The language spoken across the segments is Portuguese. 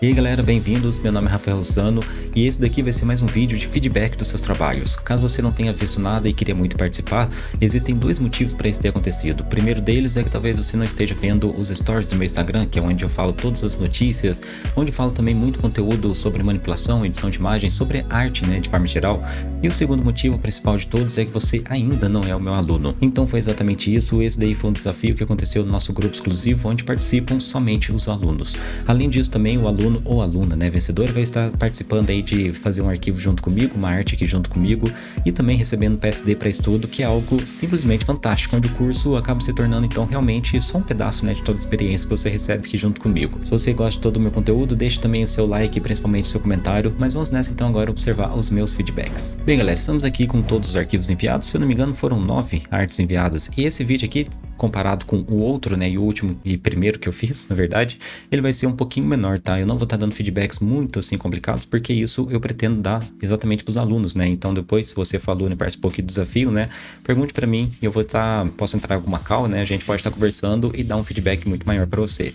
E aí galera, bem-vindos, meu nome é Rafael Russano e esse daqui vai ser mais um vídeo de feedback dos seus trabalhos. Caso você não tenha visto nada e queria muito participar, existem dois motivos para isso ter acontecido. O primeiro deles é que talvez você não esteja vendo os stories do meu Instagram, que é onde eu falo todas as notícias, onde falo também muito conteúdo sobre manipulação, edição de imagens, sobre arte, né, de forma geral. E o segundo motivo principal de todos é que você ainda não é o meu aluno. Então foi exatamente isso, esse daí foi um desafio que aconteceu no nosso grupo exclusivo, onde participam somente os alunos. Além disso também o aluno aluno ou aluna, né, vencedor, vai estar participando aí de fazer um arquivo junto comigo, uma arte aqui junto comigo e também recebendo PSD para estudo, que é algo simplesmente fantástico, onde o curso acaba se tornando então realmente só um pedaço, né, de toda a experiência que você recebe aqui junto comigo. Se você gosta de todo o meu conteúdo, deixe também o seu like, principalmente o seu comentário, mas vamos nessa então agora observar os meus feedbacks. Bem galera, estamos aqui com todos os arquivos enviados, se eu não me engano foram nove artes enviadas e esse vídeo aqui comparado com o outro, né, e o último e primeiro que eu fiz, na verdade, ele vai ser um pouquinho menor, tá? Eu não vou estar tá dando feedbacks muito assim complicados, porque isso eu pretendo dar exatamente para os alunos, né? Então depois, se você aluno e participou aqui do desafio, né, pergunte para mim e eu vou estar, tá, posso entrar em alguma call, né? A gente pode estar tá conversando e dar um feedback muito maior para você.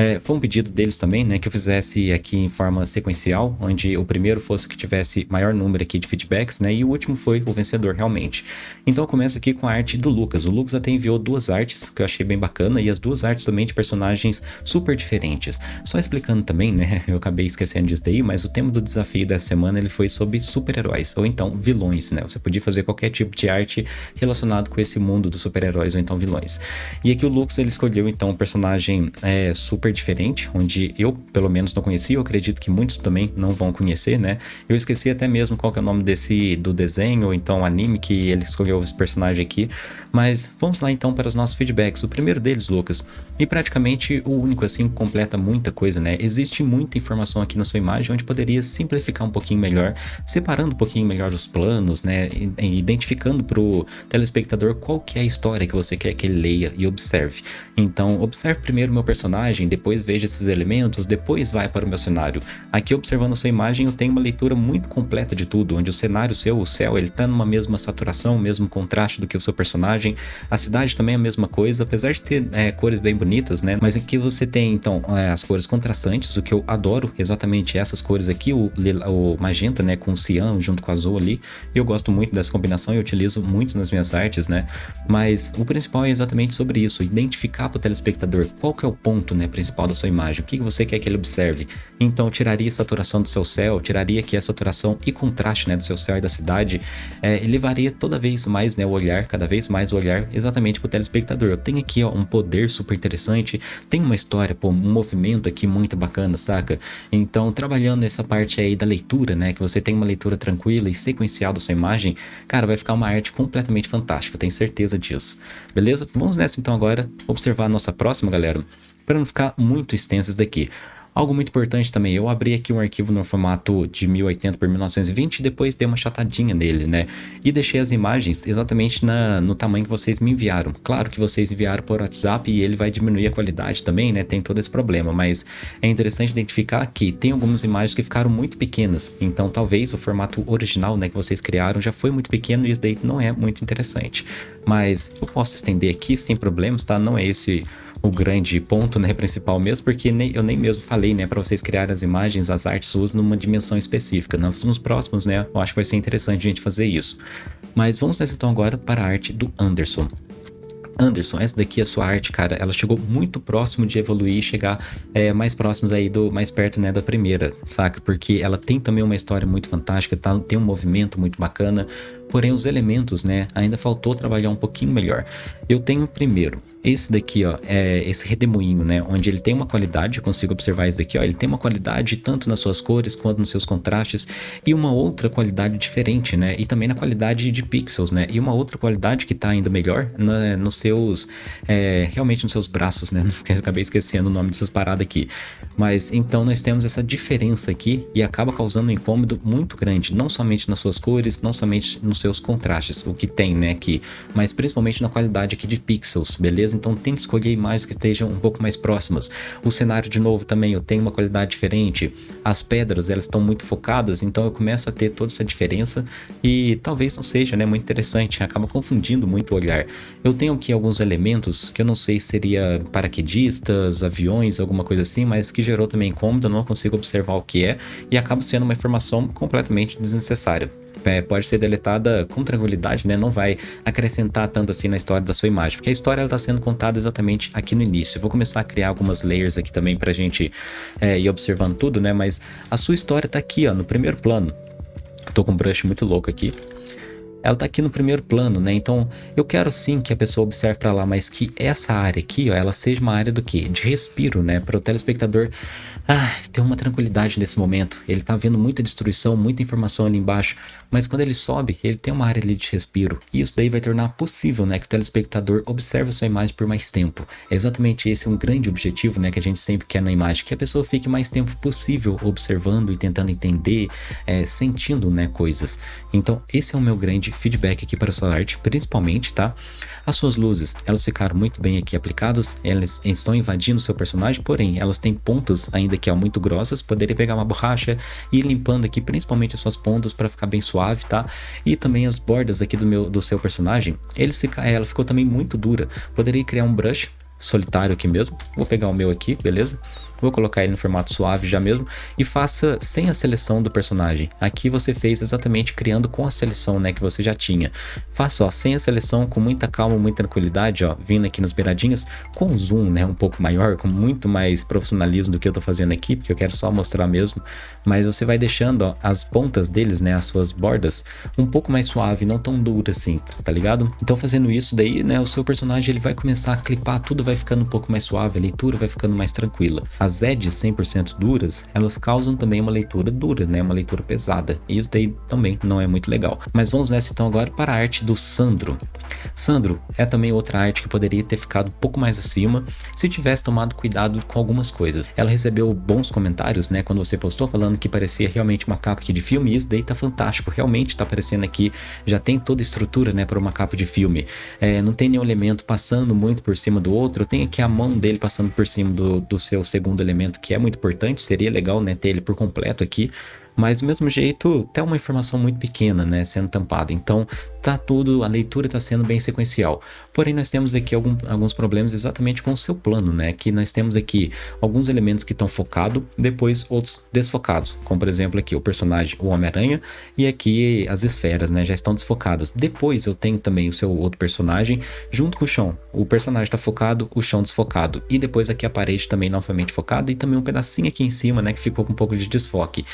É, foi um pedido deles também, né, que eu fizesse aqui em forma sequencial, onde o primeiro fosse o que tivesse maior número aqui de feedbacks, né, e o último foi o vencedor realmente. Então eu começo aqui com a arte do Lucas. O Lucas até enviou duas artes, que eu achei bem bacana, e as duas artes também de personagens super diferentes. Só explicando também, né, eu acabei esquecendo disso daí, mas o tema do desafio dessa semana ele foi sobre super-heróis, ou então vilões, né, você podia fazer qualquer tipo de arte relacionado com esse mundo dos super-heróis ou então vilões. E aqui o Lucas ele escolheu então um personagem é, super diferente, onde eu pelo menos não conhecia, eu acredito que muitos também não vão conhecer, né? Eu esqueci até mesmo qual é o nome desse do desenho ou então anime que ele escolheu esse personagem aqui, mas vamos lá então para os nossos feedbacks. O primeiro deles, Lucas, e praticamente o único assim que completa muita coisa, né? Existe muita informação aqui na sua imagem onde poderia simplificar um pouquinho melhor, separando um pouquinho melhor os planos, né? Identificando para o telespectador qual que é a história que você quer que ele leia e observe. Então, observe primeiro o meu personagem, depois veja esses elementos, depois vai para o meu cenário. Aqui observando a sua imagem eu tenho uma leitura muito completa de tudo, onde o cenário seu, o céu, ele está numa mesma saturação, mesmo contraste do que o seu personagem. A cidade também é a mesma coisa, apesar de ter é, cores bem bonitas, né? Mas aqui você tem então é, as cores contrastantes, o que eu adoro exatamente essas cores aqui, o, o magenta, né, com o cian junto com o azul ali. Eu gosto muito dessa combinação e utilizo muito nas minhas artes, né? Mas o principal é exatamente sobre isso, identificar para o telespectador qual que é o ponto, né, principal da sua imagem, o que você quer que ele observe. Então tiraria a saturação do seu céu, tiraria aqui a saturação e contraste né, do seu céu e da cidade, é, elevaria toda vez mais né, o olhar, cada vez mais o olhar exatamente para o telespectador. Eu tenho aqui ó, um poder super interessante, tem uma história, pô, um movimento aqui muito bacana, saca? Então trabalhando essa parte aí da leitura, né, que você tem uma leitura tranquila e sequencial da sua imagem, cara, vai ficar uma arte completamente fantástica, eu tenho certeza disso. Beleza? Vamos nessa então agora observar a nossa próxima, galera para não ficar muito extenso isso daqui. Algo muito importante também, eu abri aqui um arquivo no formato de 1080 por 1920 e depois dei uma chatadinha nele, né? E deixei as imagens exatamente na, no tamanho que vocês me enviaram. Claro que vocês enviaram por WhatsApp e ele vai diminuir a qualidade também, né? Tem todo esse problema, mas é interessante identificar que tem algumas imagens que ficaram muito pequenas. Então talvez o formato original, né, que vocês criaram já foi muito pequeno e isso daí não é muito interessante. Mas eu posso estender aqui sem problemas, tá? Não é esse o grande ponto, né, principal mesmo, porque nem, eu nem mesmo falei, né, para vocês criarem as imagens, as artes suas numa dimensão específica. Nos, nos próximos, né, eu acho que vai ser interessante a gente fazer isso. Mas vamos nessa então agora para a arte do Anderson. Anderson, essa daqui, a sua arte, cara, ela chegou muito próximo de evoluir e chegar é, mais próximos aí do, mais perto, né, da primeira, saca? Porque ela tem também uma história muito fantástica, tá, tem um movimento muito bacana, porém os elementos, né, ainda faltou trabalhar um pouquinho melhor. Eu tenho primeiro, esse daqui, ó, é esse redemoinho, né, onde ele tem uma qualidade, eu consigo observar isso daqui, ó, ele tem uma qualidade tanto nas suas cores quanto nos seus contrastes e uma outra qualidade diferente, né, e também na qualidade de pixels, né, e uma outra qualidade que tá ainda melhor na, nos seus, é, realmente nos seus braços, né, eu acabei esquecendo o nome dessas paradas aqui, mas então nós temos essa diferença aqui e acaba causando um incômodo muito grande, não somente nas suas cores, não somente nos seus contrastes, o que tem, né, aqui, mas principalmente na qualidade aqui de pixels, beleza? Então tente escolher imagens que estejam um pouco mais próximas. O cenário, de novo, também eu tenho uma qualidade diferente. As pedras, elas estão muito focadas, então eu começo a ter toda essa diferença e talvez não seja, né, muito interessante, acaba confundindo muito o olhar. Eu tenho aqui alguns elementos que eu não sei se seria paraquedistas, aviões, alguma coisa assim, mas que gerou também incômodo, eu não consigo observar o que é e acaba sendo uma informação completamente desnecessária. É, pode ser deletada com tranquilidade, né? Não vai acrescentar tanto assim na história da sua imagem, porque a história está sendo contada exatamente aqui no início. Eu vou começar a criar algumas layers aqui também para a gente é, ir observando tudo, né? Mas a sua história está aqui, ó, no primeiro plano. Tô com um brush muito louco aqui ela tá aqui no primeiro plano, né? Então, eu quero sim que a pessoa observe para lá, mas que essa área aqui, ó, ela seja uma área do quê? De respiro, né? Para o telespectador ah, ter uma tranquilidade nesse momento. Ele tá vendo muita destruição, muita informação ali embaixo, mas quando ele sobe, ele tem uma área ali de respiro. E isso daí vai tornar possível, né, que o telespectador observe a sua imagem por mais tempo. É exatamente esse um grande objetivo, né, que a gente sempre quer na imagem, que a pessoa fique mais tempo possível observando e tentando entender, é, sentindo, né, coisas. Então, esse é o meu grande feedback aqui para a sua arte, principalmente, tá? As suas luzes, elas ficaram muito bem aqui aplicadas, elas estão invadindo o seu personagem, porém, elas têm pontas ainda que é muito grossas, poderia pegar uma borracha e ir limpando aqui, principalmente as suas pontas para ficar bem suave, tá? E também as bordas aqui do, meu, do seu personagem, eles fica, ela ficou também muito dura, poderia criar um brush solitário aqui mesmo, vou pegar o meu aqui, beleza? Vou colocar ele no formato suave já mesmo e faça sem a seleção do personagem. Aqui você fez exatamente criando com a seleção né, que você já tinha. Faça ó, sem a seleção, com muita calma, muita tranquilidade, ó, vindo aqui nas beiradinhas, com zoom né, um pouco maior, com muito mais profissionalismo do que eu tô fazendo aqui, porque eu quero só mostrar mesmo. Mas você vai deixando ó, as pontas deles, né, as suas bordas, um pouco mais suave, não tão dura assim, tá ligado? Então fazendo isso daí, né, o seu personagem ele vai começar a clipar, tudo vai ficando um pouco mais suave, a leitura vai ficando mais tranquila. As as edges 100% duras, elas causam também uma leitura dura, né? Uma leitura pesada. E isso daí também não é muito legal. Mas vamos nessa então agora para a arte do Sandro. Sandro é também outra arte que poderia ter ficado um pouco mais acima se tivesse tomado cuidado com algumas coisas. Ela recebeu bons comentários, né? Quando você postou falando que parecia realmente uma capa aqui de filme. E isso daí tá fantástico. Realmente tá aparecendo aqui. Já tem toda a estrutura, né? Para uma capa de filme. É, não tem nenhum elemento passando muito por cima do outro. Tem aqui a mão dele passando por cima do, do seu segundo elemento que é muito importante, seria legal né, ter ele por completo aqui, mas do mesmo jeito, até uma informação muito pequena, né, sendo tampada. Então, tá tudo, a leitura está sendo bem sequencial. Porém, nós temos aqui algum, alguns problemas exatamente com o seu plano, né, que nós temos aqui alguns elementos que estão focados, depois outros desfocados, como por exemplo aqui o personagem, o Homem-Aranha, e aqui as esferas, né, já estão desfocadas. Depois eu tenho também o seu outro personagem junto com o chão. O personagem está focado, o chão desfocado. E depois aqui a parede também novamente focada e também um pedacinho aqui em cima, né, que ficou com um pouco de desfoque.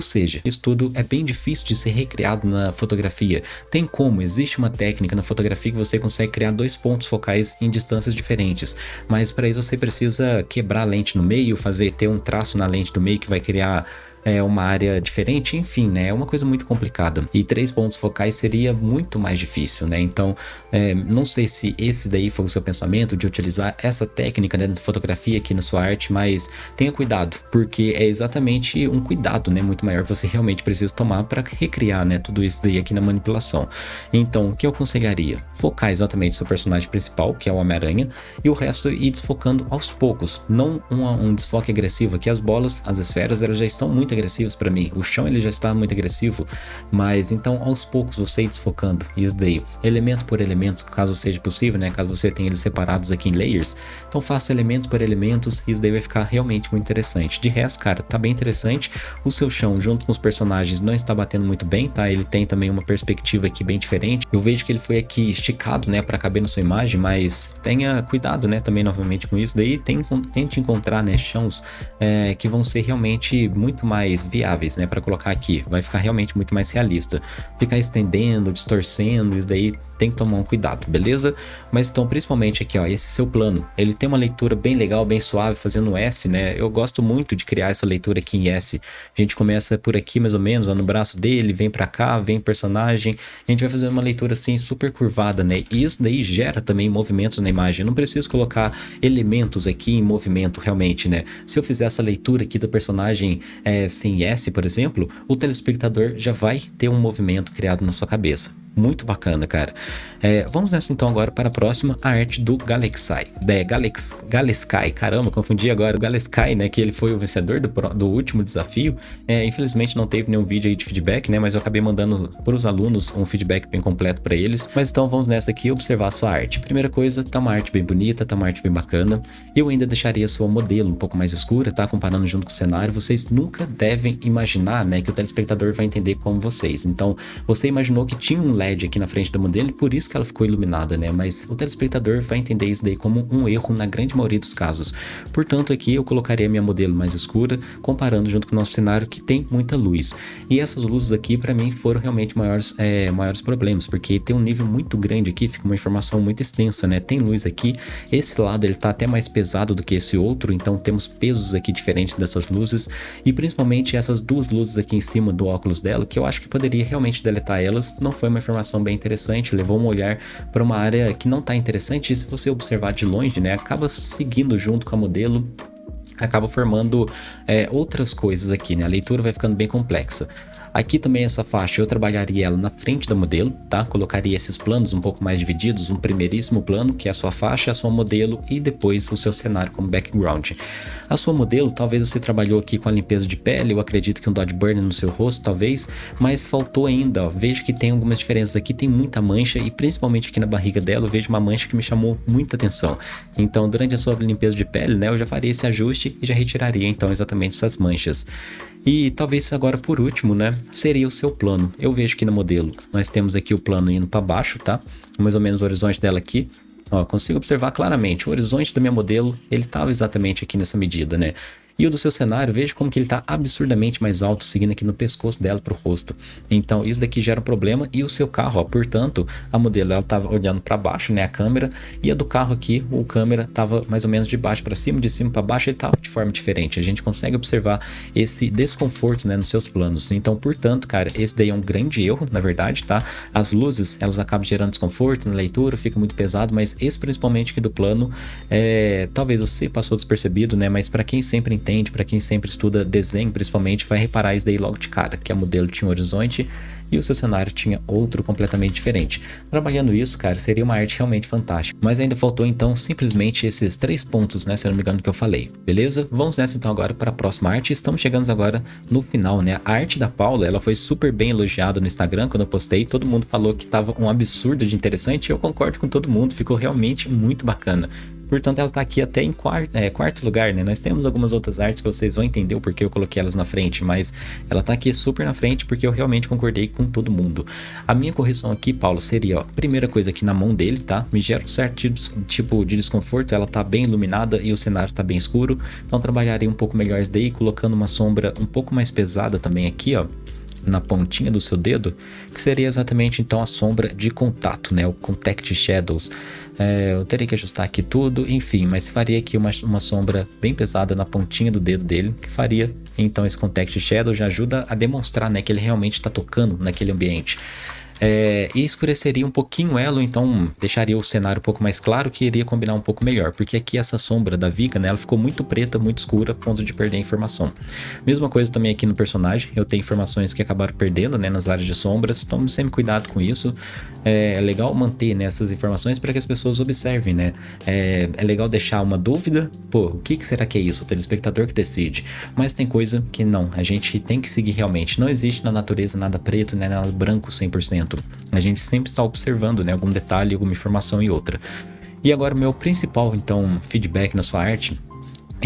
Seja, isso tudo é bem difícil de ser recriado na fotografia. Tem como, existe uma técnica na fotografia que você consegue criar dois pontos focais em distâncias diferentes, mas para isso você precisa quebrar a lente no meio, fazer ter um traço na lente do meio que vai criar é uma área diferente, enfim, né? É uma coisa muito complicada. E três pontos focais seria muito mais difícil, né? Então, é, não sei se esse daí foi o seu pensamento de utilizar essa técnica dentro da fotografia aqui na sua arte, mas tenha cuidado, porque é exatamente um cuidado, né? Muito maior você realmente precisa tomar para recriar, né? Tudo isso daí aqui na manipulação. Então, o que eu aconselharia? Focar exatamente o seu personagem principal, que é o Homem-Aranha, e o resto ir desfocando aos poucos, não um, um desfoque agressivo, que as bolas, as esferas, elas já estão muito agressivos para mim. O chão ele já está muito agressivo, mas então aos poucos você ir desfocando isso daí, elemento por elemento, caso seja possível, né? Caso você tenha eles separados aqui em layers, então faça elementos por elementos e isso daí vai ficar realmente muito interessante. De resto, cara, tá bem interessante. O seu chão junto com os personagens não está batendo muito bem, tá? Ele tem também uma perspectiva aqui bem diferente. Eu vejo que ele foi aqui esticado, né, para caber na sua imagem, mas tenha cuidado, né, também novamente com isso. Daí tem, tente encontrar, né, chãos é, que vão ser realmente muito mais mais viáveis, né, para colocar aqui. Vai ficar realmente muito mais realista. Ficar estendendo, distorcendo, isso daí tem que tomar um cuidado, beleza? Mas então, principalmente aqui, ó, esse seu plano, ele tem uma leitura bem legal, bem suave, fazendo S, né? Eu gosto muito de criar essa leitura aqui em S. A gente começa por aqui, mais ou menos, ó, no braço dele, vem para cá, vem personagem, a gente vai fazer uma leitura assim, super curvada, né? E isso daí gera também movimentos na imagem. Eu não preciso colocar elementos aqui em movimento, realmente, né? Se eu fizer essa leitura aqui do personagem é, sem S, por exemplo, o telespectador já vai ter um movimento criado na sua cabeça. Muito bacana, cara. É, vamos nessa então agora para a próxima, a arte do Galexai. É, Galex, Galeskai, caramba, confundi agora. O Galeskai, né, que ele foi o vencedor do, do último desafio. É, infelizmente não teve nenhum vídeo aí de feedback, né, mas eu acabei mandando para os alunos um feedback bem completo para eles. Mas então vamos nessa aqui observar a sua arte. Primeira coisa, tá uma arte bem bonita, tá uma arte bem bacana. Eu ainda deixaria a sua modelo um pouco mais escura, tá? Comparando junto com o cenário. Vocês nunca devem imaginar, né, que o telespectador vai entender como vocês. Então, você imaginou que tinha um LED aqui na frente do modelo por isso que ela ficou iluminada, né? Mas o telespectador vai entender isso daí como um erro na grande maioria dos casos. Portanto, aqui eu colocaria minha modelo mais escura, comparando junto com o nosso cenário que tem muita luz. E essas luzes aqui, para mim, foram realmente maiores, é, maiores problemas, porque tem um nível muito grande aqui, fica uma informação muito extensa, né? Tem luz aqui, esse lado ele tá até mais pesado do que esse outro, então temos pesos aqui diferentes dessas luzes, e principalmente essas duas luzes aqui em cima do óculos dela, que eu acho que poderia realmente deletar elas, não foi uma informação bem interessante, levou um olhar para uma área que não está interessante, e se você observar de longe, né, acaba seguindo junto com a modelo acaba formando é, outras coisas aqui, né? A leitura vai ficando bem complexa. Aqui também essa faixa eu trabalharia ela na frente do modelo, tá? Colocaria esses planos um pouco mais divididos, um primeiríssimo plano, que é a sua faixa, a sua modelo e depois o seu cenário como background. A sua modelo, talvez você trabalhou aqui com a limpeza de pele, eu acredito que um dodge burn no seu rosto, talvez, mas faltou ainda, ó. Vejo que tem algumas diferenças aqui, tem muita mancha e principalmente aqui na barriga dela eu vejo uma mancha que me chamou muita atenção. Então, durante a sua limpeza de pele, né, eu já faria esse ajuste e já retiraria então exatamente essas manchas. E talvez agora por último, né, seria o seu plano. Eu vejo que no modelo nós temos aqui o plano indo para baixo, tá? Mais ou menos o horizonte dela aqui. Ó, consigo observar claramente, o horizonte da minha modelo, ele estava exatamente aqui nessa medida, né? E o do seu cenário, veja como que ele está absurdamente mais alto, seguindo aqui no pescoço dela para o rosto. Então, isso daqui gera um problema. E o seu carro, ó, portanto, a modelo ela estava olhando para baixo, né, a câmera, e a do carro aqui, o câmera estava mais ou menos de baixo para cima, de cima para baixo, ele estava de forma diferente. A gente consegue observar esse desconforto, né, nos seus planos. Então, portanto, cara, esse daí é um grande erro, na verdade, tá? As luzes, elas acabam gerando desconforto na leitura, fica muito pesado, mas esse principalmente aqui do plano, é, talvez você passou despercebido, né, mas para quem sempre entende, para quem sempre estuda desenho principalmente, vai reparar isso daí logo de cara, que a modelo tinha um horizonte e o seu cenário tinha outro completamente diferente. Trabalhando isso, cara, seria uma arte realmente fantástica. Mas ainda faltou então simplesmente esses três pontos, né, se eu não me engano que eu falei. Beleza? Vamos nessa então agora para a próxima arte. Estamos chegando agora no final, né? A arte da Paula, ela foi super bem elogiada no Instagram quando eu postei. Todo mundo falou que tava um absurdo de interessante e eu concordo com todo mundo. Ficou realmente muito bacana. Portanto, ela está aqui até em quarto, é, quarto lugar, né? Nós temos algumas outras artes que vocês vão entender o porquê eu coloquei elas na frente, mas ela está aqui super na frente porque eu realmente concordei com todo mundo. A minha correção aqui, Paulo, seria, ó, primeira coisa aqui na mão dele, tá? Me gera um certo tipo de desconforto, ela tá bem iluminada e o cenário tá bem escuro, então trabalharia um pouco melhor isso daí, colocando uma sombra um pouco mais pesada também aqui, ó na pontinha do seu dedo, que seria exatamente então a sombra de contato, né? O Contact Shadows. É, eu teria que ajustar aqui tudo, enfim, mas faria aqui uma, uma sombra bem pesada na pontinha do dedo dele, que faria então esse Contact Shadow já ajuda a demonstrar né, que ele realmente está tocando naquele ambiente. É, e escureceria um pouquinho ela, então deixaria o cenário um pouco mais claro, que iria combinar um pouco melhor, porque aqui essa sombra da Viga, né, ela ficou muito preta, muito escura, a ponto de perder a informação. Mesma coisa também aqui no personagem, eu tenho informações que acabaram perdendo, né, nas áreas de sombras, tome sempre cuidado com isso, é, é legal manter né, informações para que as pessoas observem, né, é, é, legal deixar uma dúvida, pô, o que, que será que é isso? O telespectador que decide, mas tem coisa que não, a gente tem que seguir realmente, não existe na natureza nada preto, né, nada branco 100%, a gente sempre está observando né, algum detalhe, alguma informação e outra. E agora o meu principal então feedback na sua arte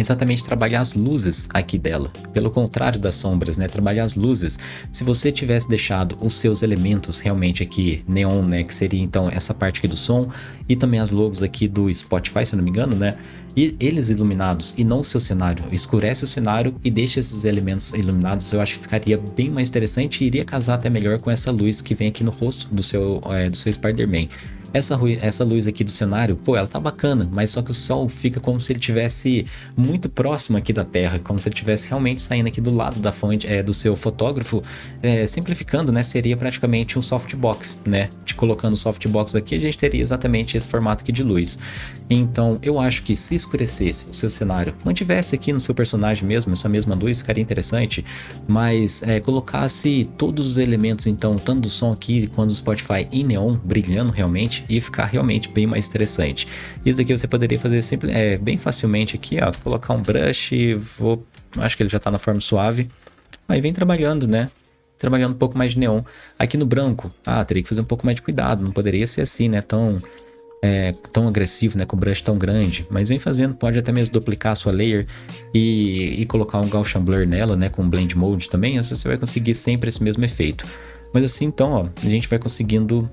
exatamente trabalhar as luzes aqui dela. Pelo contrário das sombras, né? Trabalhar as luzes. Se você tivesse deixado os seus elementos realmente aqui neon, né? Que seria então essa parte aqui do som e também as logos aqui do Spotify, se não me engano, né? E eles iluminados e não o seu cenário. Escurece o cenário e deixa esses elementos iluminados. Eu acho que ficaria bem mais interessante e iria casar até melhor com essa luz que vem aqui no rosto do seu, é, do seu Spider-Man. Essa, essa luz aqui do cenário, pô, ela tá bacana, mas só que o sol fica como se ele tivesse muito próximo aqui da Terra, como se ele tivesse realmente saindo aqui do lado da fonte é, do seu fotógrafo, é, simplificando, né, seria praticamente um softbox, né, de colocando o softbox aqui, a gente teria exatamente esse formato aqui de luz. Então, eu acho que se escurecesse o seu cenário, mantivesse aqui no seu personagem mesmo, essa mesma luz, ficaria interessante, mas é, colocasse todos os elementos, então, tanto do som aqui quanto do Spotify em neon, brilhando realmente, e ficar realmente bem mais interessante. Isso daqui você poderia fazer sempre, é, bem facilmente aqui, ó, colocar um brush, vou, acho que ele já está na forma suave, aí vem trabalhando, né? Trabalhando um pouco mais de neon. Aqui no branco, ah, teria que fazer um pouco mais de cuidado, não poderia ser assim, né? Tão, é, tão agressivo, né? Com o brush tão grande. Mas vem fazendo, pode até mesmo duplicar a sua layer e, e colocar um Gaussian Blur nela, né? Com Blend Mode também, assim você vai conseguir sempre esse mesmo efeito. Mas assim, então, ó, a gente vai conseguindo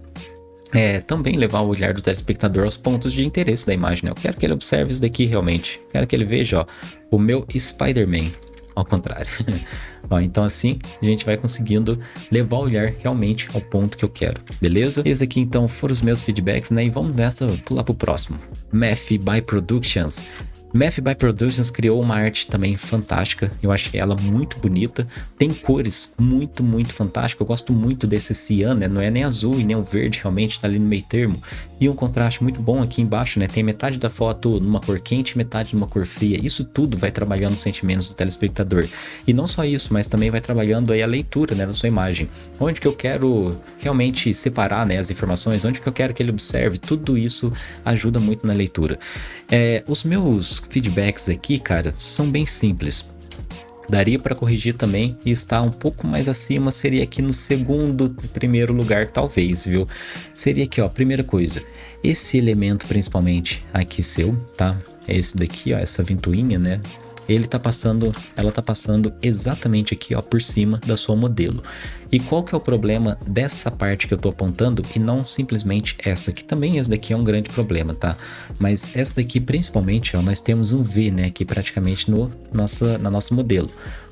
é, também levar o olhar do telespectador aos pontos de interesse da imagem. Né? Eu quero que ele observe isso daqui realmente. Quero que ele veja ó, o meu Spider-Man. Ao contrário. ó, então assim a gente vai conseguindo levar o olhar realmente ao ponto que eu quero, beleza? Esses aqui então foram os meus feedbacks, né? E vamos nessa, pular pro próximo. Math by Productions. Math by Productions criou uma arte também fantástica, eu achei ela muito bonita, tem cores muito, muito fantásticas, eu gosto muito desse cian, né? não é nem azul e nem o verde, realmente tá ali no meio termo, e um contraste muito bom aqui embaixo, né? tem metade da foto numa cor quente metade numa cor fria, isso tudo vai trabalhando os sentimentos do telespectador, e não só isso, mas também vai trabalhando aí a leitura né, da sua imagem, onde que eu quero realmente separar né, as informações, onde que eu quero que ele observe, tudo isso ajuda muito na leitura. É, os meus feedbacks aqui, cara, são bem simples. Daria para corrigir também e estar um pouco mais acima, seria aqui no segundo, primeiro lugar, talvez, viu? Seria aqui, ó, primeira coisa, esse elemento principalmente aqui seu, tá? Esse daqui, ó, essa ventoinha, né? ele tá passando, ela tá passando exatamente aqui, ó, por cima da sua modelo. E qual que é o problema dessa parte que eu tô apontando e não simplesmente essa, que também essa daqui é um grande problema, tá? Mas essa daqui principalmente, ó, nós temos um V, né, aqui praticamente no nossa, na nosso modelo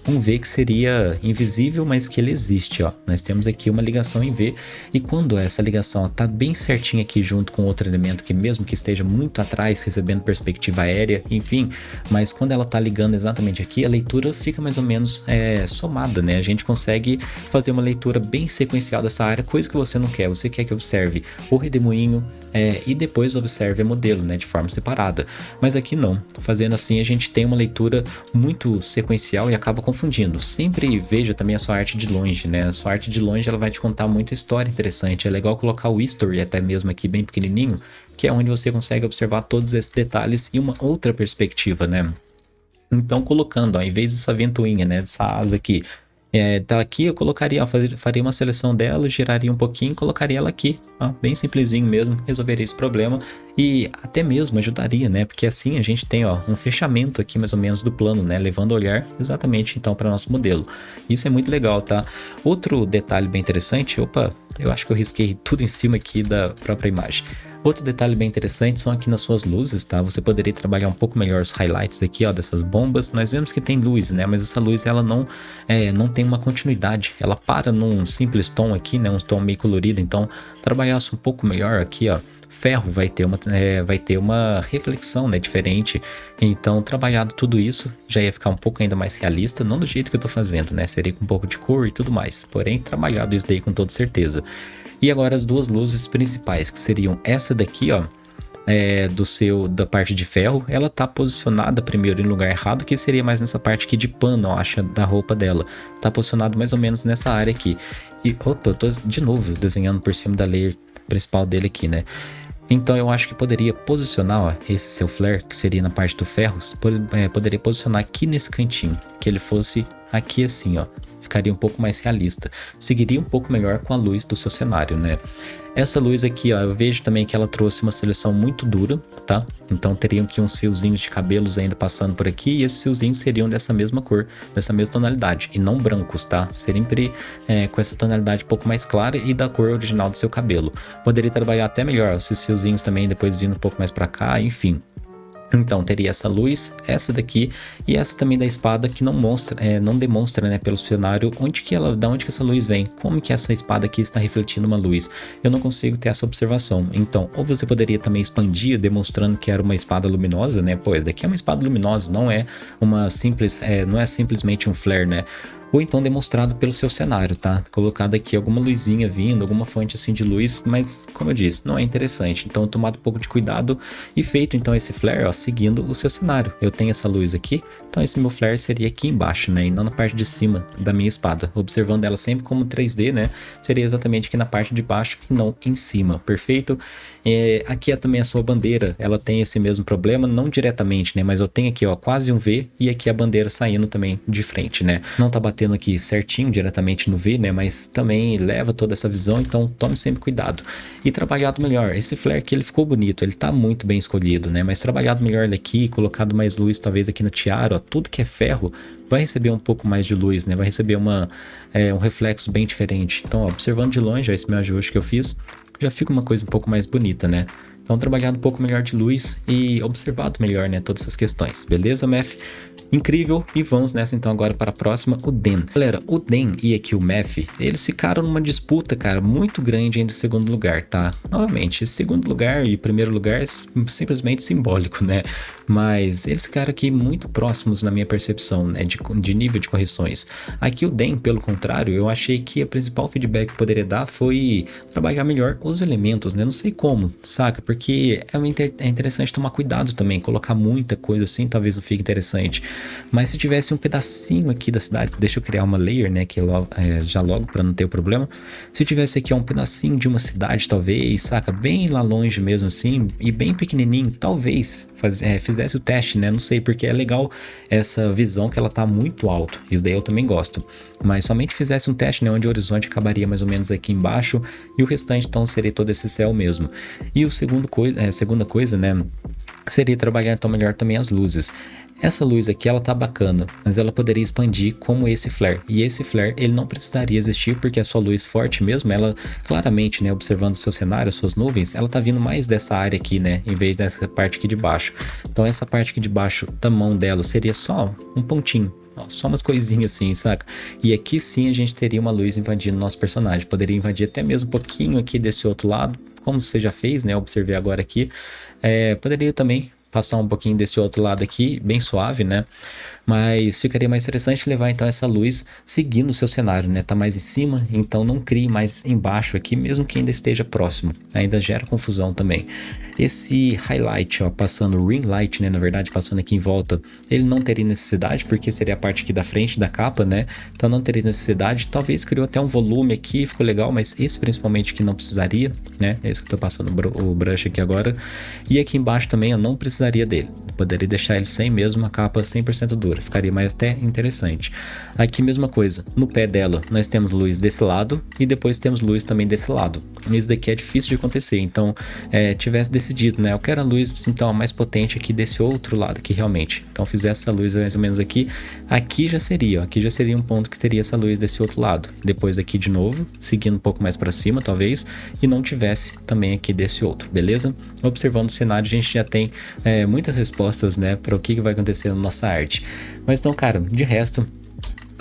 um V que seria invisível, mas que ele existe, ó. Nós temos aqui uma ligação em V e quando essa ligação está bem certinha aqui junto com outro elemento que mesmo que esteja muito atrás, recebendo perspectiva aérea, enfim, mas quando ela está ligando exatamente aqui, a leitura fica mais ou menos é, somada, né? A gente consegue fazer uma leitura bem sequencial dessa área, coisa que você não quer. Você quer que observe o redemoinho é, e depois observe a modelo, né? De forma separada. Mas aqui não. Fazendo assim, a gente tem uma leitura muito sequencial e acaba confundindo. Sempre veja também a sua arte de longe, né? A sua arte de longe ela vai te contar muita história interessante. É legal colocar o history até mesmo aqui bem pequenininho, que é onde você consegue observar todos esses detalhes em uma outra perspectiva, né? Então colocando, ó, em vez dessa ventoinha, né, dessa asa aqui, é, tá aqui eu colocaria, ó, faria uma seleção dela, giraria um pouquinho colocaria ela aqui, ó, bem simplesinho mesmo, resolveria esse problema e até mesmo ajudaria, né, porque assim a gente tem, ó, um fechamento aqui mais ou menos do plano, né, levando o olhar exatamente então para nosso modelo. Isso é muito legal, tá? Outro detalhe bem interessante, opa, eu acho que eu risquei tudo em cima aqui da própria imagem. Outro detalhe bem interessante são aqui nas suas luzes, tá? Você poderia trabalhar um pouco melhor os highlights aqui, ó, dessas bombas. Nós vemos que tem luz, né? Mas essa luz, ela não, é, não tem uma continuidade. Ela para num simples tom aqui, né? Um tom meio colorido. Então, trabalhasse um pouco melhor aqui, ó. Ferro vai ter uma, é, vai ter uma reflexão, né? Diferente. Então, trabalhado tudo isso, já ia ficar um pouco ainda mais realista. Não do jeito que eu tô fazendo, né? Seria com um pouco de cor e tudo mais. Porém, trabalhado isso daí com toda certeza. E agora as duas luzes principais, que seriam essa daqui, ó, é, do seu da parte de ferro, ela tá posicionada primeiro em lugar errado, que seria mais nessa parte aqui de pano, ó, acha, da roupa dela. Tá posicionado mais ou menos nessa área aqui. E, opa, eu tô de novo desenhando por cima da layer principal dele aqui, né? Então eu acho que poderia posicionar ó, esse seu flare, que seria na parte do ferro, é, poderia posicionar aqui nesse cantinho, que ele fosse aqui assim, ó, ficaria um pouco mais realista. Seguiria um pouco melhor com a luz do seu cenário, né? Essa luz aqui, ó, eu vejo também que ela trouxe uma seleção muito dura, tá? Então teriam aqui uns fiozinhos de cabelos ainda passando por aqui e esses fiozinhos seriam dessa mesma cor, dessa mesma tonalidade e não brancos, tá? Sempre é, com essa tonalidade um pouco mais clara e da cor original do seu cabelo. Poderia trabalhar até melhor esses fiozinhos também depois vindo um pouco mais para cá, enfim. Então teria essa luz, essa daqui e essa também da espada que não mostra, é, não demonstra, né, pelo cenário onde que ela, da onde que essa luz vem, como que essa espada aqui está refletindo uma luz. Eu não consigo ter essa observação. Então, ou você poderia também expandir, demonstrando que era uma espada luminosa, né? Pois daqui é uma espada luminosa, não é uma simples, é, não é simplesmente um flare, né? Ou então demonstrado pelo seu cenário, tá? Colocado aqui alguma luzinha vindo, alguma fonte assim de luz, mas como eu disse, não é interessante. Então tomado um pouco de cuidado e feito então esse flare, ó, seguindo o seu cenário. Eu tenho essa luz aqui, então esse meu flare seria aqui embaixo, né? E não na parte de cima da minha espada. Observando ela sempre como 3D, né? Seria exatamente aqui na parte de baixo e não em cima, perfeito? É, aqui é também a sua bandeira, ela tem esse mesmo problema, não diretamente, né? Mas eu tenho aqui, ó, quase um V e aqui a bandeira saindo também de frente, né? Não tá batendo batendo aqui certinho diretamente no V, né? Mas também leva toda essa visão, então tome sempre cuidado. E trabalhado melhor. Esse flare aqui ele ficou bonito, ele tá muito bem escolhido, né? Mas trabalhado melhor ele aqui, colocado mais luz talvez aqui na tiara, ó, tudo que é ferro vai receber um pouco mais de luz, né? Vai receber uma, é, um reflexo bem diferente. Então, ó, observando de longe, ó, esse meu ajuste que eu fiz, já fica uma coisa um pouco mais bonita, né? Então, trabalhado um pouco melhor de luz e observado melhor, né? Todas essas questões. Beleza, Mef? incrível. E vamos nessa então agora para a próxima, o Den. Galera, o Den e aqui o Mef, eles ficaram numa disputa, cara, muito grande entre segundo lugar, tá? Novamente, segundo lugar e primeiro lugar é simplesmente simbólico, né? Mas eles ficaram aqui muito próximos na minha percepção, né? De, de nível de correções. Aqui o Den, pelo contrário, eu achei que a principal feedback que poderia dar foi trabalhar melhor os elementos, né? Não sei como, saca? Porque é, é interessante tomar cuidado também, colocar muita coisa assim, talvez não fique interessante. Mas se tivesse um pedacinho aqui da cidade, deixa eu criar uma layer, né, que logo, é, já logo para não ter o problema. Se tivesse aqui um pedacinho de uma cidade, talvez, saca, bem lá longe mesmo assim, e bem pequenininho, talvez faz, é, fizesse o teste, né? Não sei, porque é legal essa visão que ela tá muito alto. Isso daí eu também gosto. Mas somente fizesse um teste, né? Onde o horizonte acabaria mais ou menos aqui embaixo e o restante então seria todo esse céu mesmo. E o segundo é, segunda coisa, né? Seria trabalhar então melhor também as luzes. Essa luz aqui ela tá bacana, mas ela poderia expandir como esse flare. E esse flare ele não precisaria existir porque a sua luz forte mesmo, ela claramente, né, observando seu cenário, suas nuvens, ela tá vindo mais dessa área aqui, né, em vez dessa parte aqui de baixo. Então essa parte aqui de baixo da mão dela seria só um pontinho, só umas coisinhas assim, saca? E aqui sim a gente teria uma luz invadindo nosso personagem. Poderia invadir até mesmo um pouquinho aqui desse outro lado, como você já fez, né? Observei agora aqui. É, poderia também passar um pouquinho desse outro lado aqui, bem suave, né? Mas ficaria mais interessante levar então essa luz seguindo o seu cenário, né? Tá mais em cima, então não crie mais embaixo aqui, mesmo que ainda esteja próximo. Ainda gera confusão também. Esse highlight, ó, passando ring light, né? Na verdade, passando aqui em volta, ele não teria necessidade, porque seria a parte aqui da frente da capa, né? Então não teria necessidade. Talvez criou até um volume aqui, ficou legal, mas esse principalmente que não precisaria, né? É isso que eu tô passando o brush aqui agora. E aqui embaixo também eu não precisaria precisaria dele. Poderia deixar ele sem mesmo a capa 100% dura, ficaria mais até interessante. Aqui mesma coisa, no pé dela nós temos luz desse lado e depois temos luz também desse lado. Isso daqui é difícil de acontecer, então é, tivesse decidido, né, eu quero a luz então mais potente aqui desse outro lado aqui realmente. Então fizesse essa luz mais ou menos aqui, aqui já seria, ó, aqui já seria um ponto que teria essa luz desse outro lado. Depois aqui de novo, seguindo um pouco mais para cima talvez, e não tivesse também aqui desse outro, beleza? Observando o cenário a gente já tem é, muitas respostas, né, para o que vai acontecer na nossa arte. Mas então, cara, de resto,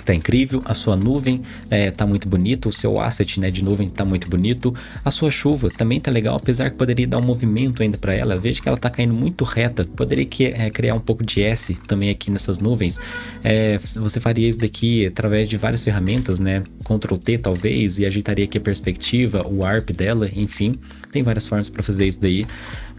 tá incrível, a sua nuvem é, tá muito bonito, o seu asset né, de nuvem tá muito bonito, a sua chuva também tá legal, apesar que poderia dar um movimento ainda para ela, veja que ela tá caindo muito reta, poderia que, é, criar um pouco de S também aqui nessas nuvens, é, você faria isso daqui através de várias ferramentas, né, Ctrl T talvez, e ajeitaria aqui a perspectiva, o ARP dela, enfim, tem várias formas para fazer isso daí,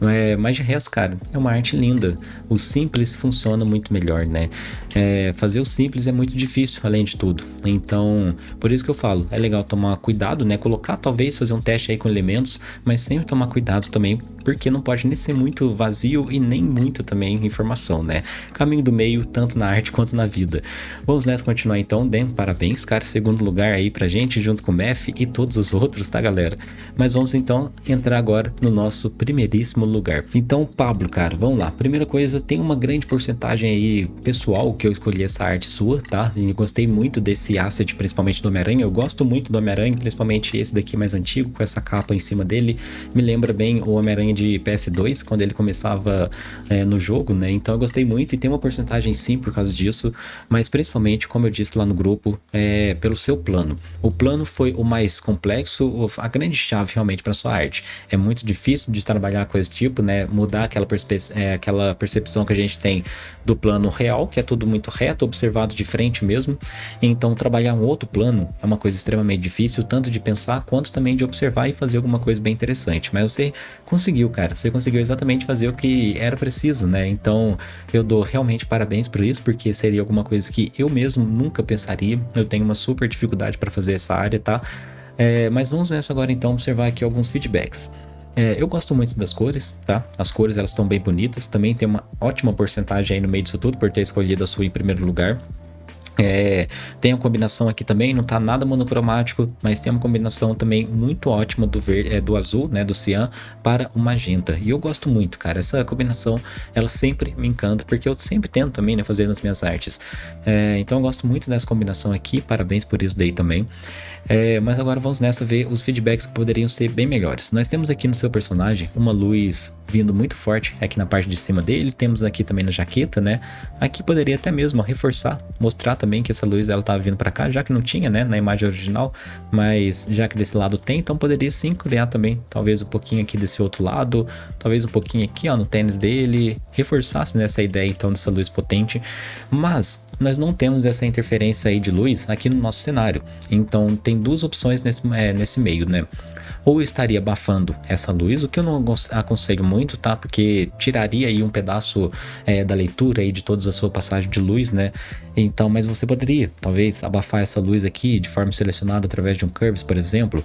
é, mas de resto, cara, é uma arte linda. O simples funciona muito melhor, né? É, fazer o simples é muito difícil, além de tudo. Então, por isso que eu falo, é legal tomar cuidado, né? Colocar, talvez, fazer um teste aí com elementos, mas sempre tomar cuidado também, porque não pode nem ser muito vazio e nem muito também informação, né? Caminho do meio, tanto na arte quanto na vida. Vamos nessa continuar então, Dan, parabéns, cara, segundo lugar aí pra gente, junto com o Mef e todos os outros, tá, galera? Mas vamos então entrar agora no nosso primeiríssimo lugar. Então, Pablo, cara, vamos lá. Primeira coisa, tem uma grande porcentagem aí pessoal que eu escolhi essa arte sua, tá? E gostei muito desse asset, principalmente do Homem-Aranha. Eu gosto muito do Homem-Aranha, principalmente esse daqui mais antigo, com essa capa em cima dele. Me lembra bem o Homem-Aranha de PS2, quando ele começava é, no jogo, né? Então eu gostei muito e tem uma porcentagem sim por causa disso, mas principalmente, como eu disse lá no grupo, é pelo seu plano. O plano foi o mais complexo, a grande chave realmente para sua arte. É muito difícil de trabalhar com esse tipo, né? Mudar aquela, é, aquela percepção que a gente tem do plano real, que é tudo muito reto, observado de frente mesmo. Então trabalhar um outro plano é uma coisa extremamente difícil, tanto de pensar quanto também de observar e fazer alguma coisa bem interessante. Mas você conseguiu, cara. Você conseguiu exatamente fazer o que era preciso, né? Então eu dou realmente parabéns por isso, porque seria alguma coisa que eu mesmo nunca pensaria. Eu tenho uma super dificuldade para fazer essa área, tá? É, mas vamos nessa agora então observar aqui alguns feedbacks. É, eu gosto muito das cores, tá? As cores elas estão bem bonitas, também tem uma ótima porcentagem aí no meio disso tudo por ter escolhido a sua em primeiro lugar. É, tem a combinação aqui também, não tá nada monocromático, mas tem uma combinação também muito ótima do verde, é, do azul, né, do cian para o magenta. E eu gosto muito, cara. Essa combinação, ela sempre me encanta, porque eu sempre tento também, né, fazer nas minhas artes. É, então eu gosto muito dessa combinação aqui, parabéns por isso daí também. É, mas agora vamos nessa ver os feedbacks que poderiam ser bem melhores. Nós temos aqui no seu personagem uma luz vindo muito forte aqui na parte de cima dele, temos aqui também na jaqueta, né? Aqui poderia até mesmo reforçar, mostrar também que essa luz ela estava vindo para cá, já que não tinha, né, na imagem original, mas já que desse lado tem, então poderia sim criar também, talvez um pouquinho aqui desse outro lado, talvez um pouquinho aqui, ó, no tênis dele, reforçasse nessa ideia então dessa luz potente, mas nós não temos essa interferência aí de luz aqui no nosso cenário, então tem tem duas opções nesse, é, nesse meio, né? Ou estaria abafando essa luz, o que eu não aconselho muito, tá? Porque tiraria aí um pedaço é, da leitura aí de toda a sua passagem de luz, né? Então, mas você poderia, talvez, abafar essa luz aqui de forma selecionada através de um Curves, por exemplo,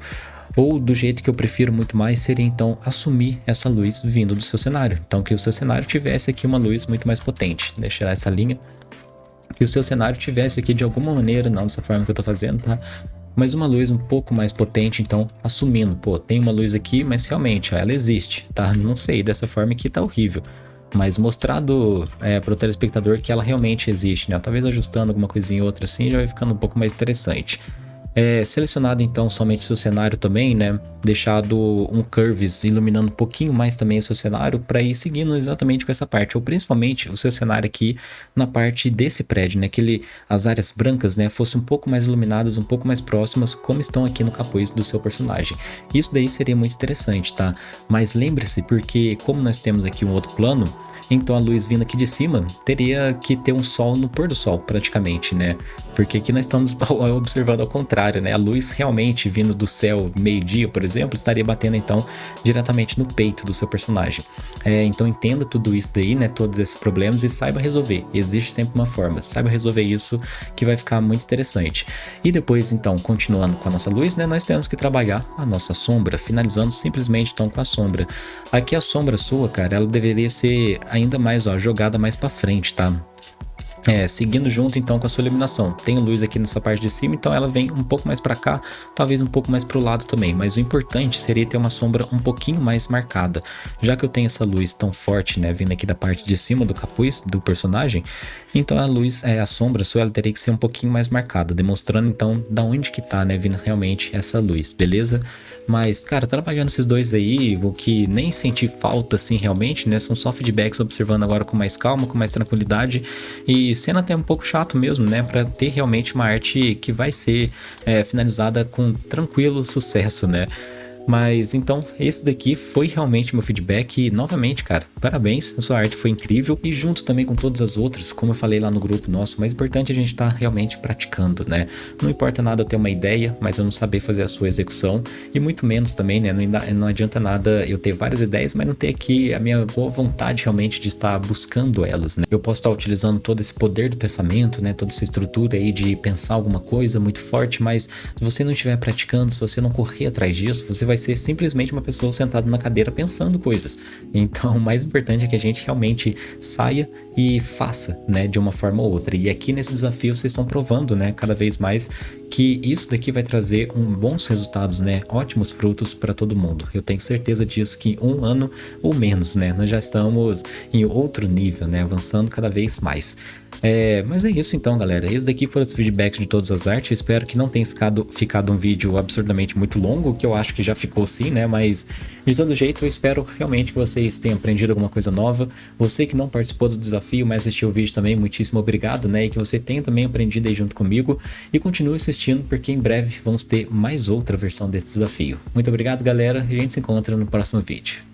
ou do jeito que eu prefiro muito mais seria então assumir essa luz vindo do seu cenário. Então que o seu cenário tivesse aqui uma luz muito mais potente. Deixa eu tirar essa linha. Que o seu cenário tivesse aqui de alguma maneira, não dessa forma que eu tô fazendo, tá? Mas uma luz um pouco mais potente, então assumindo, pô, tem uma luz aqui, mas realmente ó, ela existe, tá? Não sei, dessa forma aqui tá horrível. Mas mostrado é, para o telespectador que ela realmente existe, né? Talvez ajustando alguma coisinha ou outra assim já vai ficando um pouco mais interessante. É, selecionado então somente seu cenário também, né? Deixado um curves iluminando um pouquinho mais também o seu cenário para ir seguindo exatamente com essa parte, ou principalmente o seu cenário aqui na parte desse prédio, né? Que ele, as áreas brancas, né, fossem um pouco mais iluminadas, um pouco mais próximas, como estão aqui no capuz do seu personagem. Isso daí seria muito interessante, tá? Mas lembre-se, porque como nós temos aqui um outro plano, então a luz vindo aqui de cima teria que ter um sol no pôr do sol, praticamente, né? Porque aqui nós estamos observando ao contrário, né? A luz realmente vindo do céu meio-dia, por exemplo, estaria batendo então diretamente no peito do seu personagem. É, então entenda tudo isso daí, né? Todos esses problemas e saiba resolver. Existe sempre uma forma. Saiba resolver isso que vai ficar muito interessante. E depois, então, continuando com a nossa luz, né? Nós temos que trabalhar a nossa sombra, finalizando simplesmente então com a sombra. Aqui a sombra sua, cara, ela deveria ser ainda mais, ó, jogada mais para frente, tá? É, seguindo junto então com a sua iluminação. Tem luz aqui nessa parte de cima, então ela vem um pouco mais para cá, talvez um pouco mais para o lado também. Mas o importante seria ter uma sombra um pouquinho mais marcada. Já que eu tenho essa luz tão forte, né, vindo aqui da parte de cima do capuz do personagem, então a luz, é, a sombra sua, ela teria que ser um pouquinho mais marcada, demonstrando então da onde que tá, né, vindo realmente essa luz, beleza? Mas, cara, trabalhando esses dois aí, o que nem senti falta assim realmente, né, são só feedbacks observando agora com mais calma, com mais tranquilidade e sendo até um pouco chato mesmo, né? Para ter realmente uma arte que vai ser é, finalizada com tranquilo sucesso, né? Mas então, esse daqui foi realmente meu feedback e novamente, cara, parabéns, a sua arte foi incrível e junto também com todas as outras, como eu falei lá no grupo nosso, mais importante é a gente estar tá realmente praticando, né? Não importa nada eu ter uma ideia, mas eu não saber fazer a sua execução e muito menos também, né? Não, não adianta nada eu ter várias ideias, mas não ter aqui a minha boa vontade realmente de estar buscando elas, né? Eu posso estar utilizando todo esse poder do pensamento, né? Toda essa estrutura aí de pensar alguma coisa muito forte, mas se você não estiver praticando, se você não correr atrás disso, você vai vai ser simplesmente uma pessoa sentada na cadeira pensando coisas. Então, o mais importante é que a gente realmente saia e faça, né, de uma forma ou outra. E aqui nesse desafio vocês estão provando, né, cada vez mais que isso daqui vai trazer um bons resultados, né? Ótimos frutos para todo mundo. Eu tenho certeza disso que em um ano ou menos, né? Nós já estamos em outro nível, né? Avançando cada vez mais. É, mas é isso então, galera. Esse daqui foram os feedbacks de todas as artes. Eu espero que não tenha ficado, ficado um vídeo absurdamente muito longo, que eu acho que já ficou sim, né? Mas de todo jeito, eu espero realmente que vocês tenham aprendido alguma coisa nova. Você que não participou do desafio, mas assistiu o vídeo também, muitíssimo obrigado, né? E que você tenha também aprendido aí junto comigo. E continue assistindo, porque em breve vamos ter mais outra versão desse desafio. Muito obrigado, galera, e a gente se encontra no próximo vídeo.